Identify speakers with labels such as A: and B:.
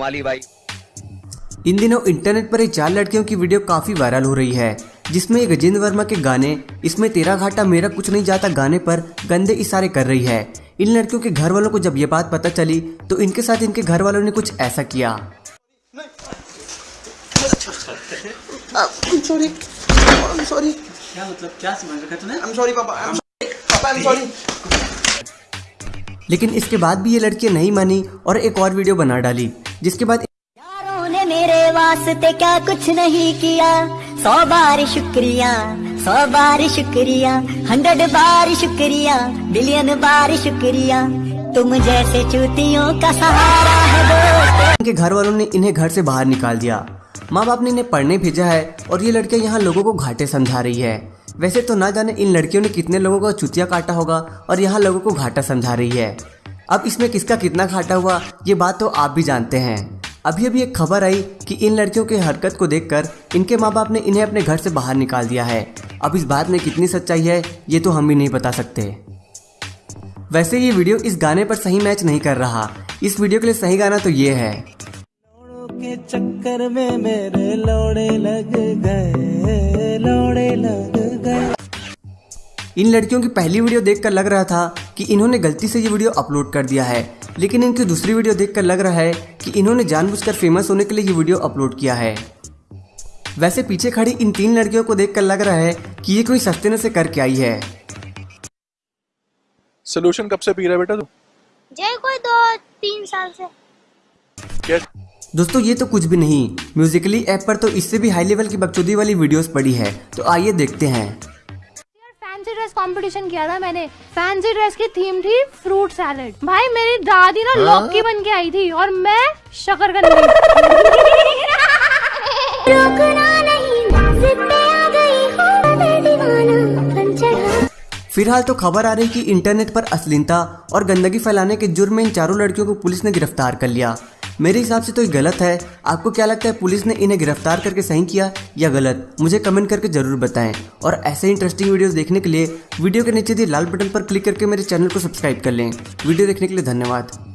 A: साली भाई।
B: इन दिनों इंटरनेट पर ये चार लड़कियों की वीडियो काफ़ी वायरल हो रही है जिसमें गजेंद्र वर्मा के गाने इसमें तेरा घाटा मेरा कुछ नहीं जाता गाने पर गंदे इशारे कर रही है। इन लड़कियों के घर वालों को जब ये बात पता चली तो इनके साथ इनके घर वालों ने कुछ ऐसा किया।
C: मतलब क्या समझ रखा तूने.
B: लेकिन इसके बाद भी ये लड़कियाँ नहीं मानी और एक और वीडियो बना डाली। जिसके बाद
D: यारों ने मेरे वास्ते क्या कुछ नहीं किया। सौ बार शुक्रिया सौ बार शुक्रिया हंड्रेड बार शुक्रिया बिलियन बार शुक्रिया। तुम जैसे चूतियों का सहारा है दोस्त।
B: इनके घर वालों ने इन्हें घर से बाहर निकाल दिया। माँ बाप ने इन्हें पढ़ने भेजा है और ये लड़कियाँ यहाँ लोगों को घाटे समझा रही है। वैसे तो ना जाने इन लड़कियों ने कितने लोगों का चुतिया काटा होगा और यहाँ लोगों को घाटा समझा रही है। अब इसमें किसका कितना घाटा हुआ, ये बात तो आप भी जानते हैं। अभी अभी एक खबर आई कि इन लड़कियों की हरकत को देखकर इनके माँ बाप ने इन्हें अपने घर से बाहर निकाल दिया है। अब इस बात में कितनी सच्चाई है, ये तो हम भी नहीं बता सकते। वैसे ये वीडियो इस गाने पर सही मैच नहीं कर रहा। इस वीडियो के लिए सही गाना तो ये है।
E: के चक्कर में मेरे लोड़े लग गए।
B: इन लड़कियों की पहली वीडियो देखकर लग रहा था कि इन्होंने गलती से ये वीडियो अपलोड कर दिया है लेकिन इनकी दूसरी वीडियो देखकर लग रहा है कि इन्होंने जानबूझकर फ़ेमस होने के लिए ये वीडियो अपलोड किया है। वैसे पीछे खड़ी इन तीन लड़कियों को देखकर लग रहा है कि ये कोई सस्ते से करके आई है।
F: सोल्यूशन कब से पी रहा है बेटा तू?
G: जय कोई दो तीन साल से।
B: दोस्तों ये तो कुछ भी नहीं। म्यूजिकली ऐप पर तो इससे भी हाई लेवल की बकचोदी वाली वीडियोस पड़ी है तो आइए देखते हैं।
H: कंपटीशन किया था मैंने। फैंसी ड्रेस की थीम थी फ्रूट सैलेड भाई मेरी दादी ना लौकी बन के आई थी और मैं शकरकंदी।
D: रोकना नहीं जिद पे आ गई हूँ मैं दीवाना बन चढ़ा।
B: फ़िलहाल तो खबर आ रही कि इंटरनेट पर अश्लीलता और गंदगी फैलाने के जुर्म में इन चारों लड़कियों को पुलिस ने गिरफ़्तार कर लिया। मेरे हिसाब से तो ये गलत है। आपको क्या लगता है पुलिस ने इन्हें गिरफ़्तार करके सही किया या गलत? मुझे कमेंट करके ज़रूर बताएँ। और ऐसे इंटरेस्टिंग वीडियोस देखने के लिए वीडियो के नीचे दिए लाल बटन पर क्लिक करके मेरे चैनल को सब्सक्राइब कर लें। वीडियो देखने के लिए धन्यवाद।